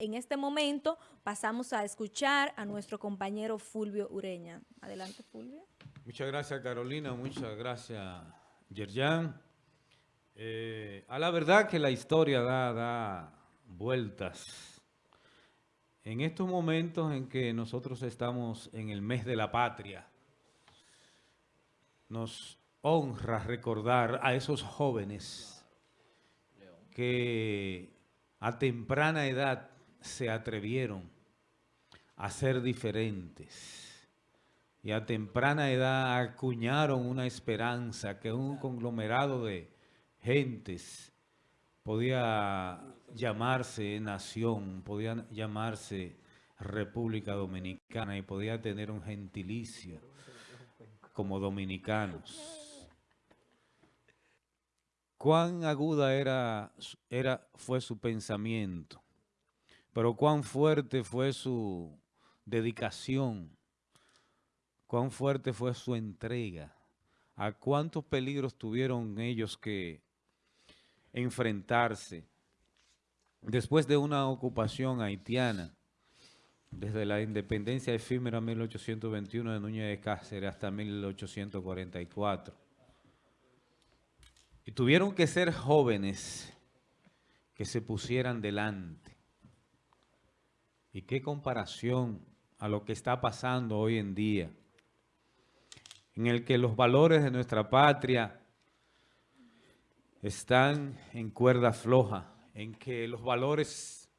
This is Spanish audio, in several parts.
En este momento pasamos a escuchar a nuestro compañero Fulvio Ureña. Adelante, Fulvio. Muchas gracias, Carolina. Muchas gracias, Yerjan. Eh, a la verdad que la historia da, da vueltas. En estos momentos en que nosotros estamos en el mes de la patria, nos honra recordar a esos jóvenes que a temprana edad se atrevieron a ser diferentes y a temprana edad acuñaron una esperanza que un conglomerado de gentes podía llamarse nación, podía llamarse República Dominicana y podía tener un gentilicio como dominicanos. Cuán aguda era, era, fue su pensamiento pero cuán fuerte fue su dedicación, cuán fuerte fue su entrega, a cuántos peligros tuvieron ellos que enfrentarse después de una ocupación haitiana, desde la independencia efímera 1821 de Núñez de Cáceres hasta 1844. Y tuvieron que ser jóvenes que se pusieran delante y qué comparación a lo que está pasando hoy en día, en el que los valores de nuestra patria están en cuerda floja, en que los valores,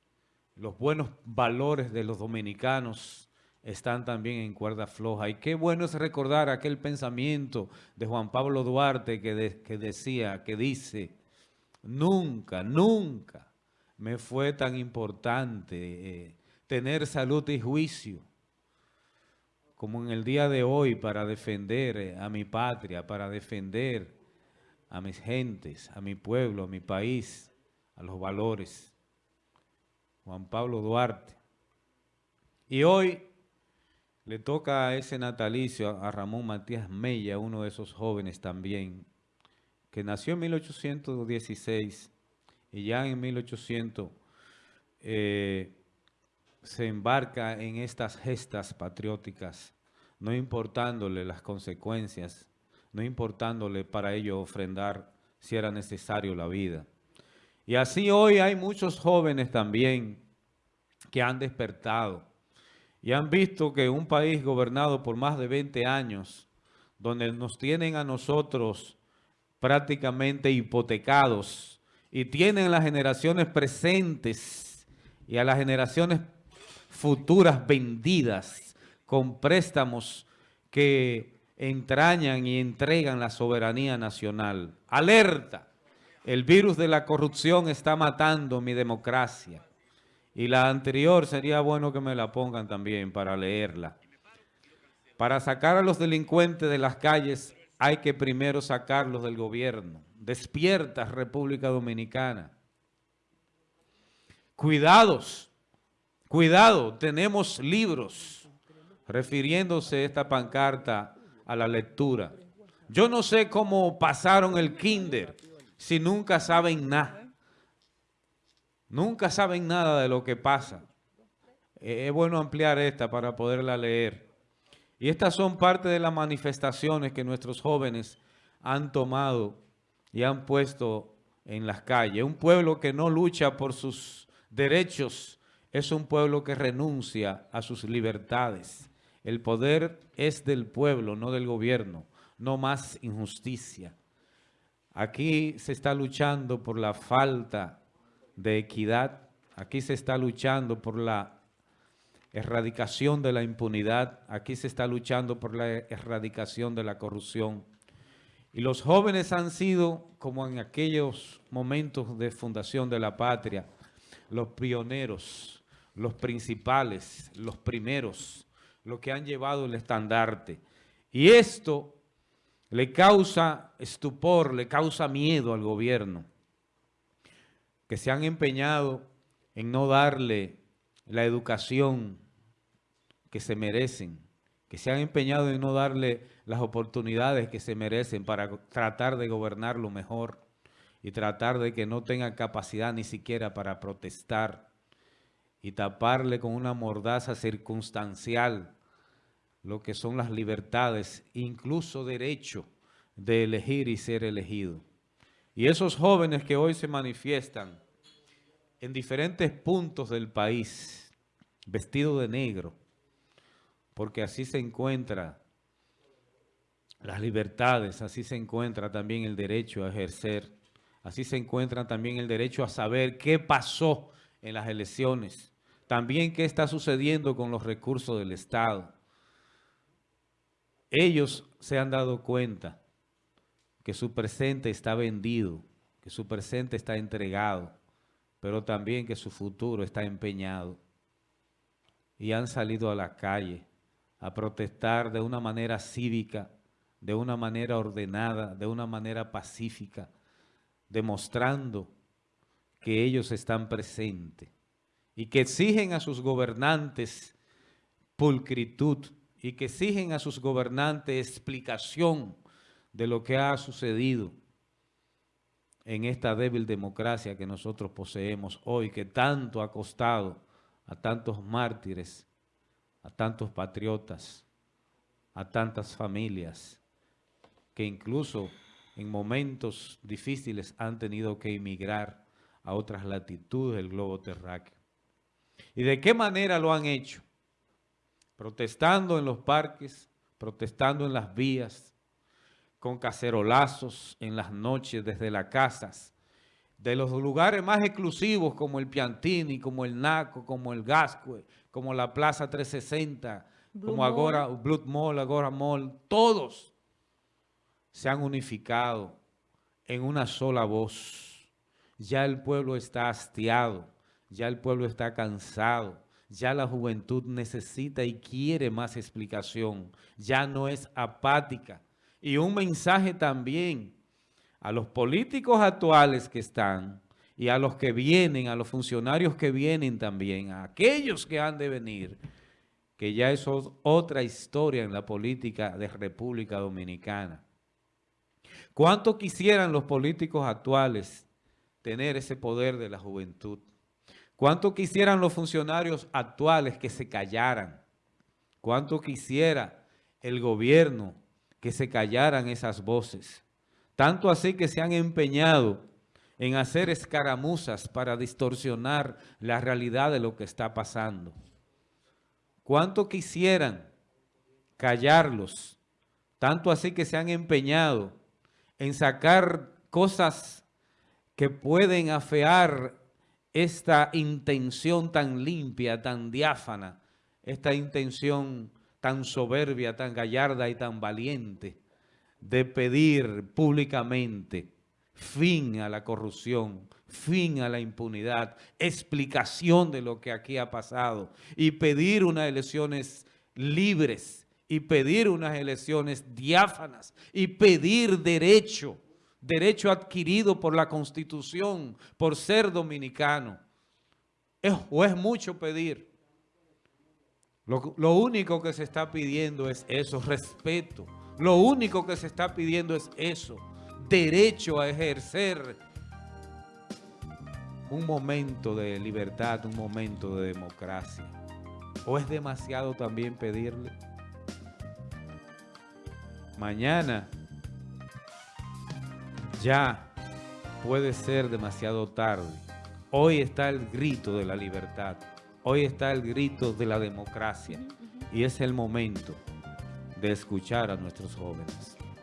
los buenos valores de los dominicanos están también en cuerda floja. Y qué bueno es recordar aquel pensamiento de Juan Pablo Duarte que, decía, que dice, nunca, nunca me fue tan importante eh, tener salud y juicio, como en el día de hoy, para defender eh, a mi patria, para defender a mis gentes, a mi pueblo, a mi país, a los valores. Juan Pablo Duarte. Y hoy le toca a ese natalicio, a Ramón Matías Mella, uno de esos jóvenes también, que nació en 1816 y ya en 1800 se embarca en estas gestas patrióticas, no importándole las consecuencias, no importándole para ello ofrendar si era necesario la vida. Y así hoy hay muchos jóvenes también que han despertado y han visto que un país gobernado por más de 20 años, donde nos tienen a nosotros prácticamente hipotecados y tienen las generaciones presentes y a las generaciones futuras vendidas con préstamos que entrañan y entregan la soberanía nacional. ¡Alerta! El virus de la corrupción está matando mi democracia. Y la anterior sería bueno que me la pongan también para leerla. Para sacar a los delincuentes de las calles hay que primero sacarlos del gobierno. Despierta República Dominicana. Cuidados Cuidado, tenemos libros, refiriéndose esta pancarta a la lectura. Yo no sé cómo pasaron el kinder si nunca saben nada. Nunca saben nada de lo que pasa. Eh, es bueno ampliar esta para poderla leer. Y estas son parte de las manifestaciones que nuestros jóvenes han tomado y han puesto en las calles. Un pueblo que no lucha por sus derechos es un pueblo que renuncia a sus libertades. El poder es del pueblo, no del gobierno. No más injusticia. Aquí se está luchando por la falta de equidad. Aquí se está luchando por la erradicación de la impunidad. Aquí se está luchando por la erradicación de la corrupción. Y los jóvenes han sido, como en aquellos momentos de fundación de la patria, los pioneros los principales, los primeros, los que han llevado el estandarte. Y esto le causa estupor, le causa miedo al gobierno, que se han empeñado en no darle la educación que se merecen, que se han empeñado en no darle las oportunidades que se merecen para tratar de gobernarlo mejor y tratar de que no tengan capacidad ni siquiera para protestar y taparle con una mordaza circunstancial lo que son las libertades, incluso derecho de elegir y ser elegido. Y esos jóvenes que hoy se manifiestan en diferentes puntos del país, vestidos de negro, porque así se encuentra las libertades, así se encuentra también el derecho a ejercer, así se encuentra también el derecho a saber qué pasó en las elecciones, también qué está sucediendo con los recursos del Estado. Ellos se han dado cuenta que su presente está vendido, que su presente está entregado, pero también que su futuro está empeñado. Y han salido a la calle a protestar de una manera cívica, de una manera ordenada, de una manera pacífica, demostrando que ellos están presentes y que exigen a sus gobernantes pulcritud y que exigen a sus gobernantes explicación de lo que ha sucedido en esta débil democracia que nosotros poseemos hoy, que tanto ha costado a tantos mártires, a tantos patriotas, a tantas familias, que incluso en momentos difíciles han tenido que emigrar a otras latitudes del globo terráqueo. ¿Y de qué manera lo han hecho? Protestando en los parques, protestando en las vías, con cacerolazos en las noches desde las casas, de los lugares más exclusivos como el Piantini, como el Naco, como el Gascue, como la Plaza 360, como Agora, Blood Mall, Agora Mall, todos se han unificado en una sola voz. Ya el pueblo está hastiado, ya el pueblo está cansado, ya la juventud necesita y quiere más explicación, ya no es apática, y un mensaje también a los políticos actuales que están y a los que vienen, a los funcionarios que vienen también, a aquellos que han de venir, que ya eso es otra historia en la política de República Dominicana. ¿Cuánto quisieran los políticos actuales tener ese poder de la juventud? ¿Cuánto quisieran los funcionarios actuales que se callaran? ¿Cuánto quisiera el gobierno que se callaran esas voces. Tanto así que se han empeñado en hacer escaramuzas para distorsionar la realidad de lo que está pasando. ¿Cuánto quisieran callarlos? Tanto así que se han empeñado en sacar cosas que pueden afear esta intención tan limpia, tan diáfana, esta intención tan soberbia, tan gallarda y tan valiente de pedir públicamente fin a la corrupción, fin a la impunidad, explicación de lo que aquí ha pasado y pedir unas elecciones libres y pedir unas elecciones diáfanas y pedir derecho, derecho adquirido por la Constitución, por ser dominicano. ¿Es, ¿O es mucho pedir? Lo, único que se está pidiendo es eso, respeto. Lo único que se está pidiendo es eso, derecho a ejercer un momento de libertad, un momento de democracia. ¿O es demasiado también pedirle? Mañana ya puede ser demasiado tarde. Hoy está el grito de la libertad. Hoy está el grito de la democracia y es el momento de escuchar a nuestros jóvenes.